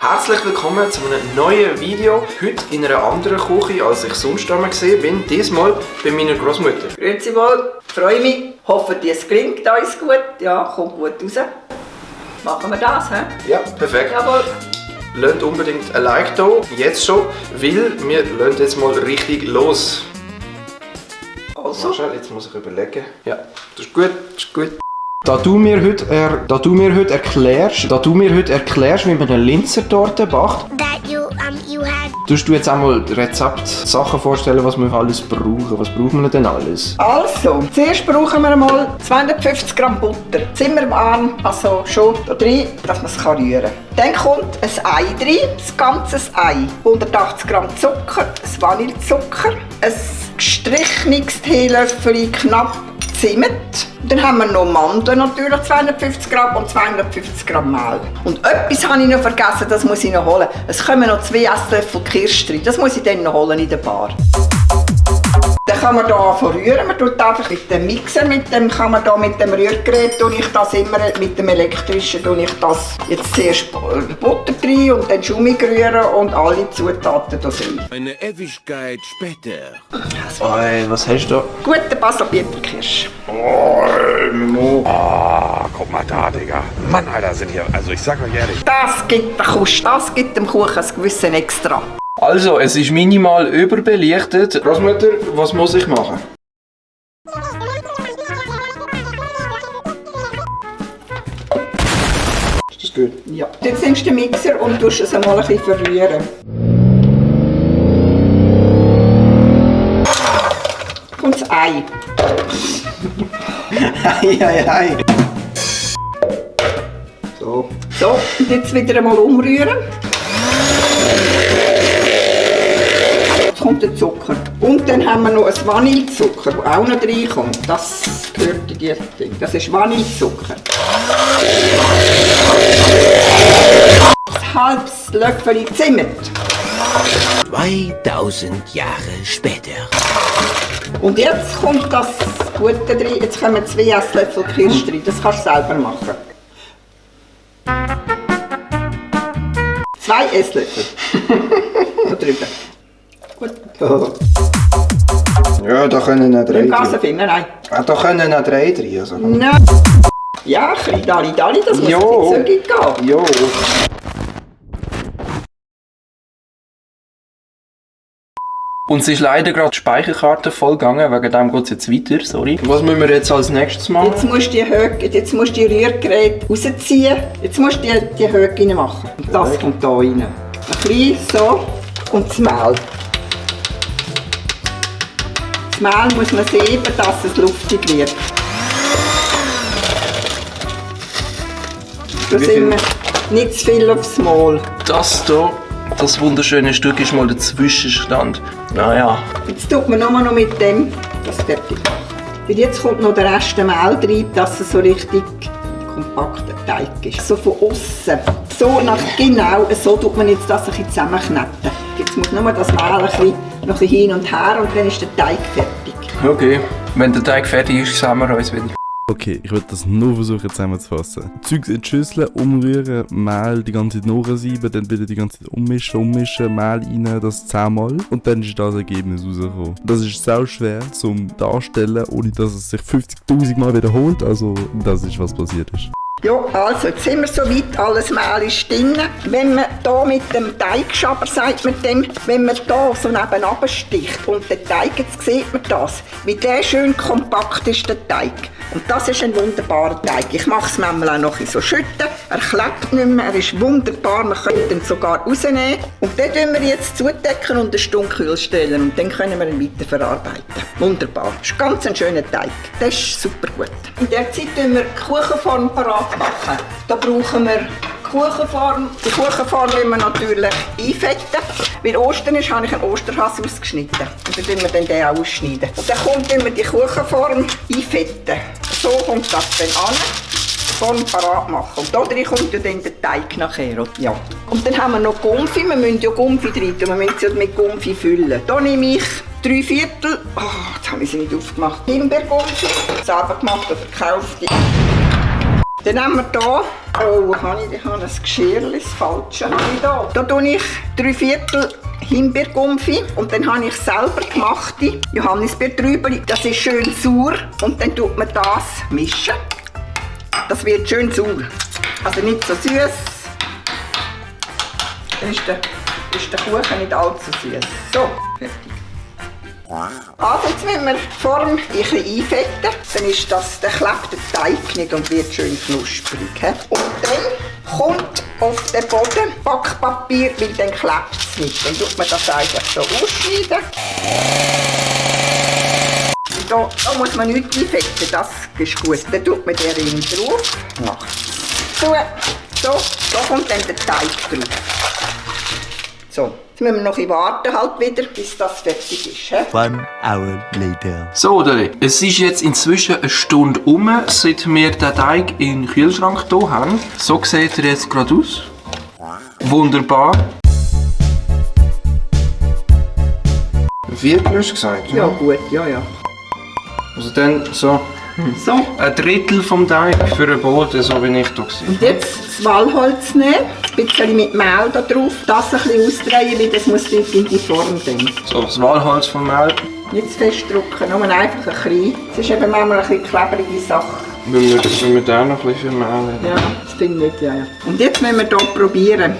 Herzlich willkommen zu einem neuen Video. Heute in einer anderen Küche, als ich sonst einmal gesehen bin. Diesmal bei meiner Großmutter. Grüezi wohl, freue mich. Hoffe, es gelingt uns gut. Ja, kommt gut raus. Machen wir das, hä? Ja, perfekt. Jawohl. Lasst unbedingt ein Like da, jetzt schon, weil wir lassen jetzt mal richtig los. Also, jetzt muss ich überlegen. Ja, das ist gut, das ist gut. Da du mir heute, er, da du mir heute erklärst, da du mir heute erklärst, wie man eine Linzertorte had tust du jetzt einmal Rezept, Sachen vorstellen, was wir alles brauchen. Was brauchen wir denn alles? also, zuerst brauchen wir mal 250 Gramm Butter. Zimmermann, also schon da drin, dass man es rühren kann. Dann kommt ein Ei rein, das ganze Ei. 180 Gramm Zucker, ein Vanillezucker, ein gestrichenes Teelöffel knapp Zimt. Dann haben wir noch Mandeln natürlich, 250 Gramm und 250 Gramm Mehl. Und etwas habe ich noch vergessen, das muss ich noch holen. Es kommen noch zwei Esslöffel Kirsch drin, das muss ich dann noch holen in der Bar. Kann man hier verrühren. Man tut einfach mit dem Mixer, mit dem kann man da mit dem Rührgerät tue ich das immer mit dem elektrischen tue ich das jetzt zuerst Butter rein und dann Schaumig rühren und alle Zutaten da rein. Eine Ewigkeit später. Oi, was hast du da? Guter Basalbieterkirsch. Ah, guck mal da, Digga. Mann, Alter, sind hier. Also, ich sag euch ehrlich. Das gibt, den Kuss, das gibt dem Kuchen ein gewissen Extra. Also, es ist minimal überbelichtet. Großmutter, was muss ich machen? Ist das gut? Ja. Jetzt nimmst du den Mixer und tust es einmal ein bisschen verrühren. Kommt das Ei. Ei, ei, ei. So. So, und jetzt wieder einmal umrühren. Kommt der Zucker. Und dann haben wir noch ein Vanillezucker, der auch noch reinkommt. Das gehört in dieses Ding. Das ist Vanillezucker. Ein halbes Löffel Zimt. 2000 Jahre später. Und jetzt kommt das Gute drin. Jetzt kommen zwei Esslöffel Kirsch drin. Das kannst du selber machen. Zwei Esslöffel. da drüben. Gut. Ja, da können auch drei Im drin. Gasenfinger, nein. Ah, da können auch drei drin. Also. Nein. Ja, ein bisschen Dali Dali, das muss Jo. bisschen zügig gehen. Jo. Uns ist leider gerade die Speicherkarte vollgegangen, wegen dem geht es jetzt weiter, sorry. Was müssen wir jetzt als nächstes machen? Jetzt musst du die Höhe, jetzt musst du die Rührgerät rausziehen. Jetzt musst du die, die Höhe rein machen. Und das kommt hier rein. Ein bisschen so. Und das Mehl. Das Mehl muss man sehen, dass es luftig wird. Da sind wir nicht zu viel aufs Mal. Das hier, das wunderschöne Stück ist mal der Zwischenstand. Naja. Jetzt tut man nur noch mit dem das fertig jetzt kommt noch der Rest Mehl rein, dass es so richtig kompakter Teig ist. So von außen. So nach genau, so tut man jetzt das ein bisschen zusammenkneten. Jetzt muss nur das Mehl ein bisschen, noch ein bisschen hin und her und dann ist der Teig fertig. Okay, wenn der Teig fertig ist, sehen wir uns wieder. Okay, ich werde das nur versuchen zusammenzufassen. Zeugs in die Schüssel, umrühren, Mehl die ganze Zeit nachsieben, dann wieder die ganze Zeit ummischen, ummischen, Mehl rein, das zehnmal und dann ist das Ergebnis rausgekommen. Das ist sau schwer zum Darstellen, ohne dass es sich 50'000 Mal wiederholt, also das ist was passiert ist. Ja, also jetzt sind wir so weit, alles Mehl ist drin. Wenn man hier mit dem Teigschaber, sagt man dem, wenn man hier so nebenan sticht und den Teig, jetzt sieht man das, wie der schön kompakt ist, der Teig. Und das ist ein wunderbarer Teig. Ich mache es manchmal auch noch ein so schütten. Er klebt nicht mehr, er ist wunderbar, man könnte ihn sogar rausnehmen. Und den tun wir jetzt zudecken und eine Stunde kühl stellen und dann können wir ihn weiterverarbeiten. Wunderbar. Das ist ganz ein schöner Teig. Das ist super gut. In der Zeit tun wir die Kuchenform parat machen. Da brauchen wir Kuchenform. Die Kuchenform wollen wir natürlich einfetten. Weil Ostern ist, habe ich einen Osterhass ausgeschnitten. Und dann tun wir dann den auch ausschneiden. Und dann kommt immer die Kuchenform einfetten. So kommt das dann an. Form parat machen. Und da kommt ja dann der Teig nachher. Ja. Und dann haben wir noch Gumpfi. Wir müssen ja Gumpfi tun. Wir müssen sie mit Gumpfi füllen. Da nehme ich drei Viertel. Oh, jetzt habe ich sie nicht aufgemacht. Himbeergumpfi. Selber gemacht oder gekauft. Dann nehmen wir hier, oh, habe ich, habe ein Geschirr, das falsche habe ich da. Da tue ich drei Viertel Himbeergumpfi und dann habe ich selber gemachte Johannisbeer drüber. Das ist schön sauer und dann tut man das mischen. Das wird schön sauer. Also nicht so süß. Dann ist der, ist der Kuchen nicht allzu süß. So, fertig. Also jetzt müssen wir die Form ein einfetten, dann ist das, dann klebt der Teig nicht und wird schön knusprig. Und dann kommt auf den Boden Backpapier, weil dann klebt es nicht. Dann tut man das einfach so ausschneiden. Da, da muss man nichts einfetten, das ist gut. Dann tut man den Ring drauf, macht zu. So, da kommt dann der Teig drauf. So, jetzt müssen wir noch ein bisschen warten halt wieder, bis das fertig ist. he? One hour later. So, oder? Es ist jetzt inzwischen eine Stunde um, seit wir den Teig in den Kühlschrank hier haben. So sieht er jetzt gerade aus. Wunderbar. Viertel hast du gesagt? Ja gut, ja ja. Also dann so So, ein Drittel vom Teig für den Boden, so wie ich hier war. und jetzt das Walholz nehmen, ein bisschen mit Mehl da drauf, das ein bisschen ausdrehen, weil das muss in die Form dann. So, das Walholz vom Mehl. Nicht zu fest drücken, nur einfach ein bisschen. Es ist eben manchmal ein bisschen klebrige Sache. Wenn wir, wenn wir da noch ein bisschen für Mehl haben. Ja, das finde ich, ja, ja. Und jetzt müssen wir hier probieren.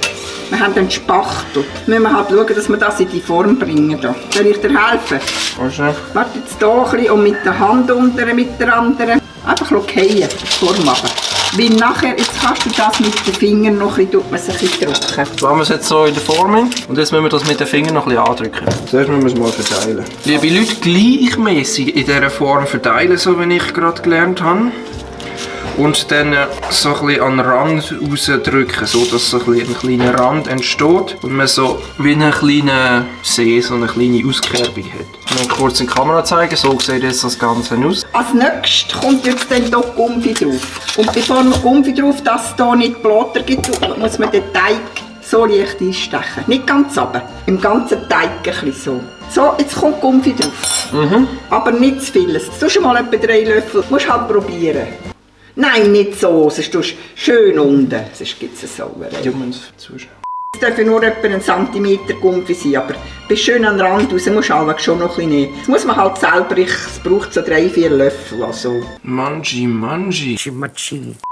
Wir haben einen Spachtel. Müssen wir halt schauen, dass wir das in die Form bringen. Da. Soll ich dir helfen? Weißt du? Warte jetzt hier ein bisschen und mit der Hand unter mit der anderen. Einfach fallen, die Form machen. Weil nachher, jetzt kannst du das mit den Fingern noch ein bisschen, tut man es ein bisschen drücken. Jetzt haben wir es jetzt so in der Form hin. und jetzt müssen wir das mit den Fingern noch ein bisschen andrücken. Zuerst müssen wir es mal verteilen. Liebe Leute, gleichmäßig in dieser Form verteilen, so wie ich gerade gelernt habe. Und dann äh, so ein bisschen an den Rand rausdrücken, so dass so ein, bisschen ein kleiner Rand entsteht und man so wie einen kleinen See, so eine kleine Auskerbung hat. Mal kurz in die Kamera zeigen, so sieht jetzt das Ganze aus. Als nächstes kommt jetzt dann hier Gumpfi drauf. Und bevor man Gumpfi drauf, dass es hier nicht Blätter gibt, muss man den Teig so leicht einstechen. Nicht ganz runter, im ganzen Teig ein bisschen so. So, jetzt kommt Gumpfi drauf. Aber nicht zu viel. Du schon mal etwa drei Löffel. Musst halt probieren. Nein, nicht so, tust du schön unten. Sonst gibt es eine Sauerei. Die müssen zuschauen. Es dürfen nur etwa einen Zentimeter Gumpfi sein, aber bis schön an den Rand raus musst du allerdings schon noch ein bisschen nehmen. Das muss man halt selber, ich, es braucht so drei, vier Löffel. Also. Manji, Manji.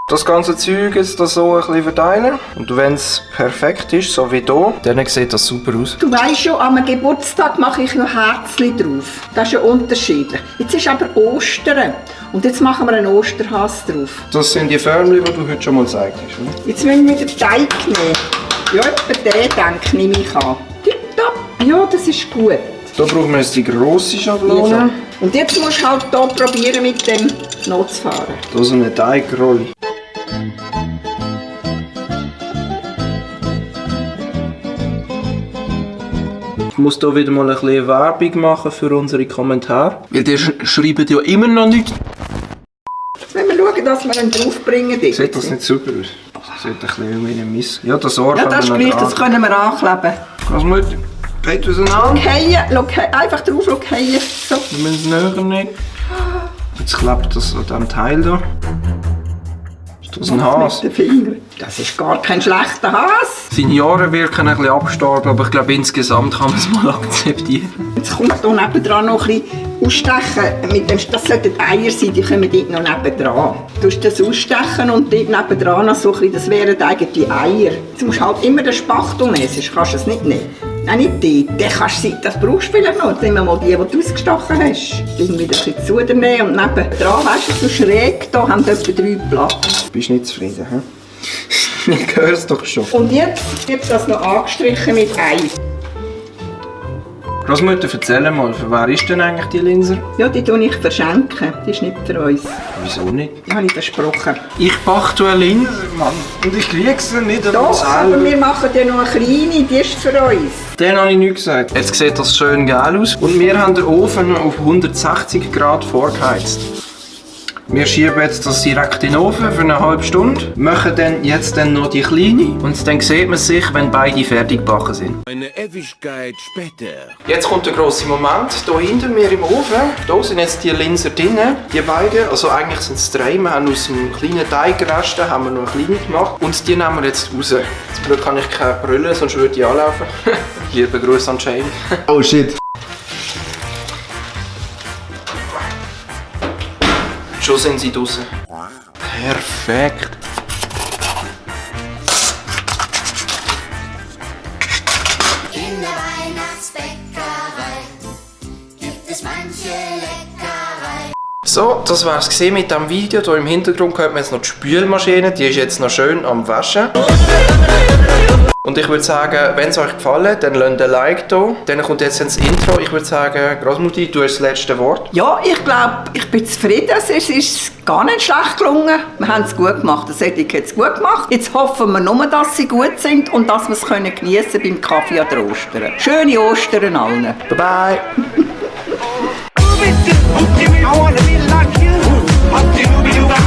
Das ganze Zeug jetzt da so ein bisschen verteilen. Und wenn es perfekt ist, so wie hier, dann sieht das super aus. Du weißt schon, an einem Geburtstag mache ich noch Herzchen drauf. Das ist ja unterschiedlich. Jetzt ist aber Ostern. Und jetzt machen wir einen Osterhas drauf. Das sind die Förmchen, die du heute schon mal gezeigt hast. Oder? Jetzt müssen wir den Teig nehmen. Ja, etwa den, denke nehme ich an. Tipptopp. Ja, das ist gut. Da brauchen wir jetzt die grosse. Schablone. Und jetzt musst du halt hier probieren, mit dem noch zu fahren. Da so eine Teigrolle. Ich muss hier wieder mal ein bisschen Werbung machen für unsere Kommentare. Weil die sch schreiben ja immer noch nichts. Wenn wir schauen, dass wir ihn draufbringen. Sieht das nicht super aus? Das sieht ein bisschen wie ein Miss. Ja, das Ohr Ja, das ist gleich, das können wir ankleben. Was muss Geht auseinander. Fallen, einfach drauf fallen. So. Wir müssen es näher nehmen. Jetzt klebt das an diesem Teil da. Ist das ein Has? Mit den Fingern. Das ist gar kein schlechter Has. Seine Jahre wirken ein bisschen abgestorben, aber ich glaube insgesamt kann man es mal akzeptieren. Jetzt kommt hier nebendran noch ein bisschen ausstechen. Mit dem, das sollten Eier sein, die kommen dort noch nebendran. Du musst das ausstechen und dort nebendran noch so ein bisschen, das wären eigentlich die Eier. Jetzt musst du halt immer den Spachtel nehmen, sonst kannst du es nicht nehmen. Nein, nicht die. Den kannst du, das brauchst du vielleicht noch. Jetzt nehmen wir mal die, die du ausgestochen hast. Irgendwie ein bisschen zu dir nehmen und nebendran, weißt du, so schräg, da haben etwa drei Platz. Bist nicht zufrieden, hä? Ich höre es doch schon. Und jetzt wird das noch angestrichen mit Ei. Großmutter, erzähl mal, für wer ist denn eigentlich die Linse? Ja, die tue ich verschenken. Die ist nicht für uns. Wieso nicht? Die habe ich versprochen. Ich backe eine Linse, Mann. Und ich kriege sie nicht einmal Doch, aber wir machen ja noch eine kleine, die ist für uns. Den habe ich nicht gesagt. Jetzt sieht das schön geil aus. Und wir haben den Ofen auf 160 Grad vorgeheizt. Wir schieben jetzt das direkt in den Ofen für eine halbe Stunde, machen dann jetzt dann noch die kleine und dann sieht man sich, wenn beide fertig gebacken sind. Eine Ewigkeit später. Jetzt kommt der grosse Moment. Hier hinter mir im Ofen, da sind jetzt die Linsen drin, die beiden. Also eigentlich sind es drei. Wir haben aus dem kleinen Teigresten haben wir noch eine kleine gemacht. Und die nehmen wir jetzt raus. Zum Glück kann ich keine brüllen, sonst würde ich anlaufen. Liebe Grüße an Shane. Oh shit. Schon sind sie draußen. Perfekt. In der Weihnachtsbäckerei gibt es manche Leckerei. So, das war es mit dem Video. Hier im Hintergrund hört man jetzt noch die Spülmaschine. Die ist jetzt noch schön am Waschen. Und ich würde sagen, wenn es euch gefallen hat, dann lasst ein Like da. Dann kommt jetzt ins Intro. Ich würde sagen, Großmutti, du hast das letzte Wort. Ja, ich glaube, ich bin zufrieden. Es ist gar nicht schlecht gelungen. Wir haben es gut gemacht. Das hätte ich jetzt gut gemacht. Jetzt hoffen wir nur, dass sie gut sind und dass wir es können geniessen beim Kaffee an der Ostern. Schöne Ostern allen. Bye bye. I wanna